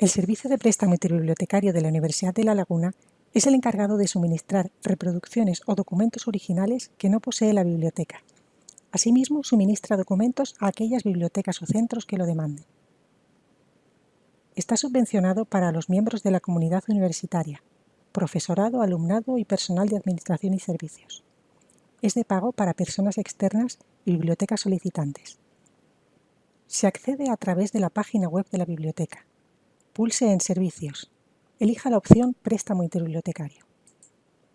El Servicio de Préstamo Interbibliotecario de la Universidad de La Laguna es el encargado de suministrar reproducciones o documentos originales que no posee la biblioteca. Asimismo, suministra documentos a aquellas bibliotecas o centros que lo demanden. Está subvencionado para los miembros de la comunidad universitaria, profesorado, alumnado y personal de administración y servicios. Es de pago para personas externas y bibliotecas solicitantes. Se accede a través de la página web de la biblioteca Pulse en Servicios. Elija la opción Préstamo interbibliotecario.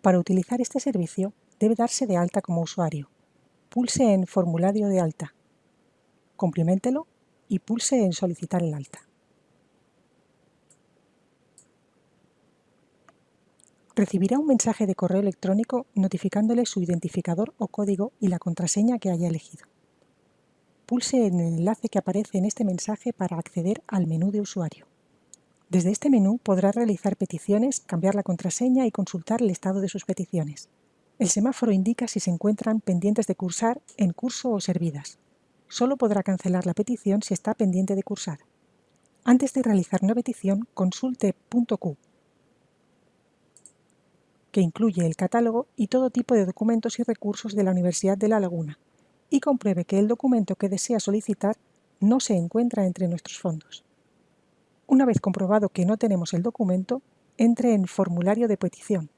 Para utilizar este servicio, debe darse de alta como usuario. Pulse en Formulario de alta. Compliméntelo y pulse en Solicitar el alta. Recibirá un mensaje de correo electrónico notificándole su identificador o código y la contraseña que haya elegido. Pulse en el enlace que aparece en este mensaje para acceder al menú de usuario. Desde este menú podrá realizar peticiones, cambiar la contraseña y consultar el estado de sus peticiones. El semáforo indica si se encuentran pendientes de cursar, en curso o servidas. Solo podrá cancelar la petición si está pendiente de cursar. Antes de realizar una petición, consulte .q, que incluye el catálogo y todo tipo de documentos y recursos de la Universidad de La Laguna, y compruebe que el documento que desea solicitar no se encuentra entre nuestros fondos. Una vez comprobado que no tenemos el documento, entre en Formulario de petición.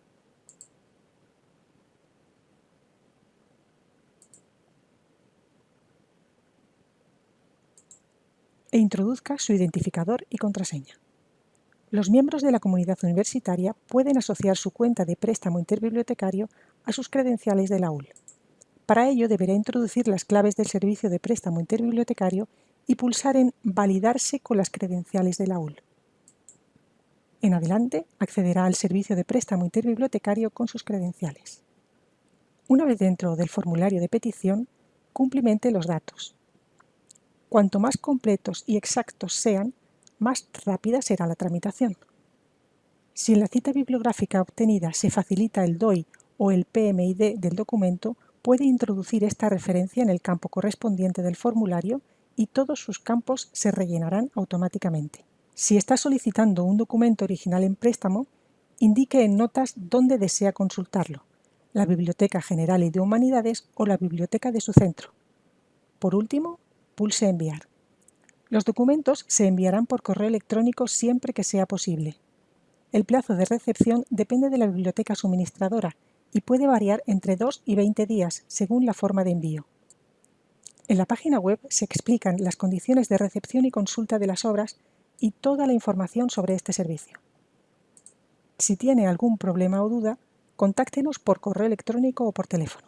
e introduzca su identificador y contraseña. Los miembros de la comunidad universitaria pueden asociar su cuenta de préstamo interbibliotecario a sus credenciales de la UL. Para ello deberá introducir las claves del servicio de préstamo interbibliotecario y pulsar en Validarse con las credenciales de la UL. En adelante, accederá al servicio de préstamo interbibliotecario con sus credenciales. Una vez dentro del formulario de petición, cumplimente los datos. Cuanto más completos y exactos sean, más rápida será la tramitación. Si en la cita bibliográfica obtenida se facilita el DOI o el PMID del documento, puede introducir esta referencia en el campo correspondiente del formulario y todos sus campos se rellenarán automáticamente. Si está solicitando un documento original en préstamo, indique en notas dónde desea consultarlo, la Biblioteca General y de Humanidades o la biblioteca de su centro. Por último, pulse Enviar. Los documentos se enviarán por correo electrónico siempre que sea posible. El plazo de recepción depende de la biblioteca suministradora y puede variar entre 2 y 20 días según la forma de envío. En la página web se explican las condiciones de recepción y consulta de las obras y toda la información sobre este servicio. Si tiene algún problema o duda, contáctenos por correo electrónico o por teléfono.